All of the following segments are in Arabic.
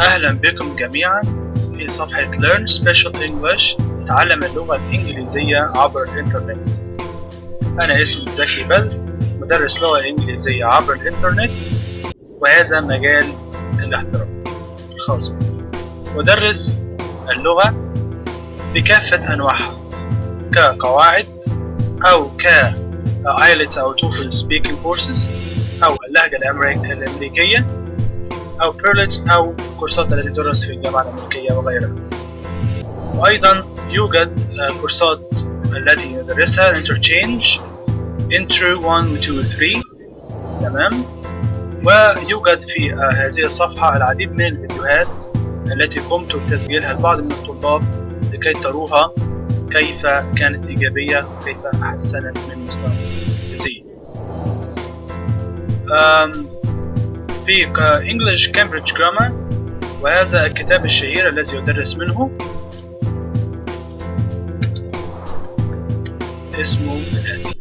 أهلا بكم جميعا في صفحة Learn Special English تعلم اللغة الإنجليزية عبر الإنترنت. أنا اسمي زكي بدر مدرس لغة إنجليزية عبر الإنترنت وهذا مجال الاحتراف الخاص بي. مدرس اللغة بكافة أنواعها كقواعد أو ك IELTS أو TOEFL speaking courses أو اللهجة الأمريكية. أو بيرلتس أو كورسات التي تدرس في الجامعة الأمريكية وغيرها وأيضا يوجد كورسات التي ندرسها interchange intro 1 و 2 و 3 تمام ويوجد في هذه الصفحة العديد من الفيديوهات التي قمت بتسجيلها لبعض من الطلاب لكي تروها كيف كانت إيجابية وكيف حسنت من مستوى الفيزياء في English Cambridge Grammar وهذا الكتاب الشهير الذي يدرس منه. اسمه الآتي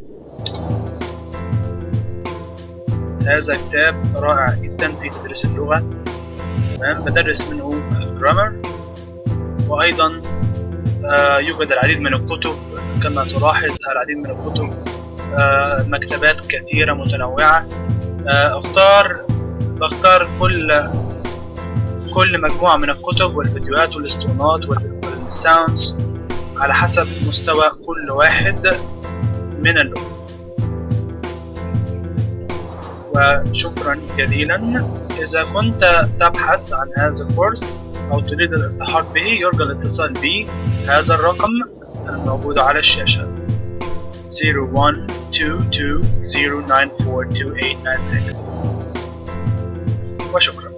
هذا كتاب رائع جدا في تدريس اللغة. تمام؟ بدرس منه الجرامر وأيضا آه يوجد العديد من الكتب كما تلاحظ العديد من الكتب آه مكتبات كثيرة متنوعة. آه أختار كل كل مجموعة من الكتب والفيديوهات والاسطوانات والساوندز على حسب مستوى كل واحد من اللغة وشكرا جزيلا. إذا كنت تبحث عن هذا الكورس أو تريد الالتحاق به يرجى الاتصال بي. هذا الرقم الموجود على الشاشة. 0122094286 وشكرا